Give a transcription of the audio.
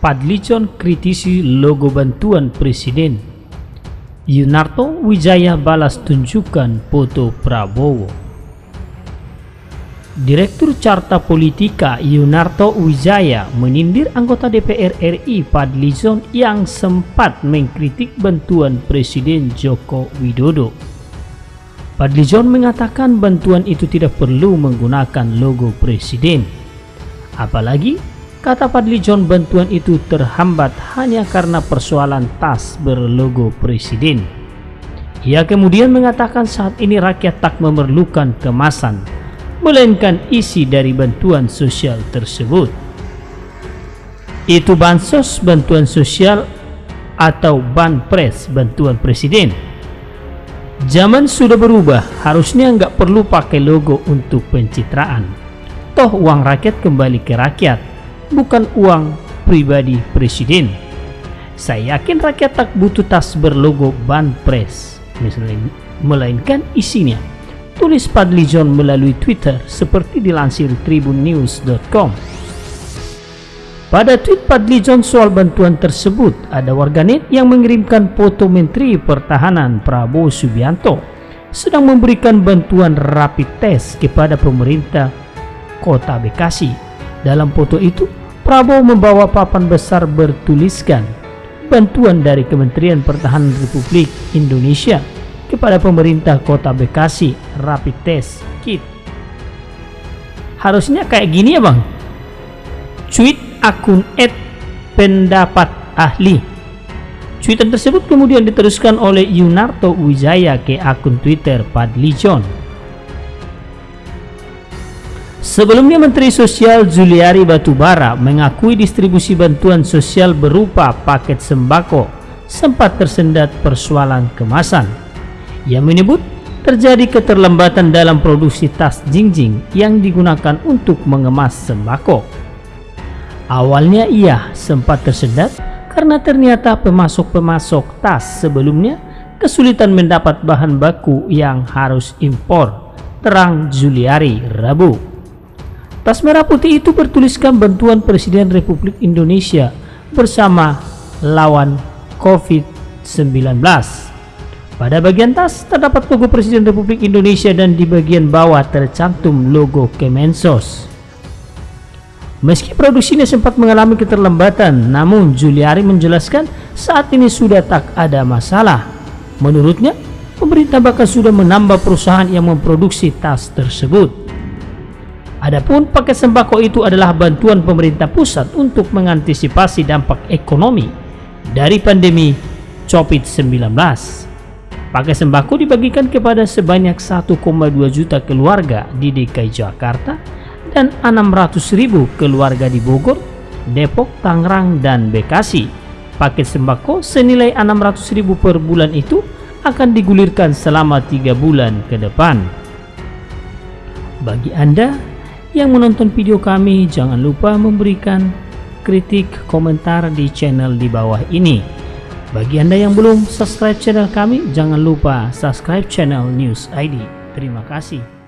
Padlicon kritisi logo bantuan presiden. Yunarto Wijaya balas tunjukkan foto Prabowo. Direktur Carta Politika Yunarto Wijaya menindir anggota DPR RI Padlizon yang sempat mengkritik bantuan Presiden Joko Widodo. Padlizon mengatakan bantuan itu tidak perlu menggunakan logo presiden. Apalagi Kata Padli John bantuan itu terhambat hanya karena persoalan tas berlogo presiden. Ia kemudian mengatakan saat ini rakyat tak memerlukan kemasan, melainkan isi dari bantuan sosial tersebut. Itu bansos bantuan sosial atau banpres bantuan presiden. Zaman sudah berubah, harusnya nggak perlu pakai logo untuk pencitraan. Toh uang rakyat kembali ke rakyat bukan uang pribadi presiden. Saya yakin rakyat tak butuh tas berlogo Banpres, melainkan isinya. Tulis Padli John melalui Twitter seperti dilansir tribunnews.com. Pada tweet Padli John soal bantuan tersebut, ada warganet yang mengirimkan foto Menteri Pertahanan Prabowo Subianto sedang memberikan bantuan rapid test kepada pemerintah kota Bekasi. Dalam foto itu, Prabowo membawa papan besar bertuliskan bantuan dari Kementerian Pertahanan Republik Indonesia kepada pemerintah kota Bekasi rapid test kit. Harusnya kayak gini ya bang? Tweet akun at pendapat ahli. Tweetan tersebut kemudian diteruskan oleh Yunarto Wijaya ke akun Twitter Padli John Sebelumnya Menteri Sosial Juliari Batubara mengakui distribusi bantuan sosial berupa paket sembako sempat tersendat persoalan kemasan. Ia menyebut terjadi keterlambatan dalam produksi tas jingjing yang digunakan untuk mengemas sembako. Awalnya ia sempat tersendat karena ternyata pemasok-pemasok tas sebelumnya kesulitan mendapat bahan baku yang harus impor, terang Juliari Rabu. Tas merah putih itu bertuliskan bantuan Presiden Republik Indonesia bersama lawan COVID-19. Pada bagian tas terdapat logo Presiden Republik Indonesia dan di bagian bawah tercantum logo Kemensos. Meski produksinya sempat mengalami keterlambatan, namun Juliari menjelaskan saat ini sudah tak ada masalah. Menurutnya, pemerintah bahkan sudah menambah perusahaan yang memproduksi tas tersebut. Adapun paket sembako itu adalah bantuan pemerintah pusat untuk mengantisipasi dampak ekonomi dari pandemi COVID-19. Paket sembako dibagikan kepada sebanyak 1,2 juta keluarga di DKI Jakarta dan 600 ribu keluarga di Bogor, Depok, Tangerang, dan Bekasi. Paket sembako senilai 600 ribu per bulan itu akan digulirkan selama tiga bulan ke depan. Bagi Anda yang menonton video kami jangan lupa memberikan kritik komentar di channel di bawah ini. Bagi anda yang belum subscribe channel kami jangan lupa subscribe channel news ID terima kasih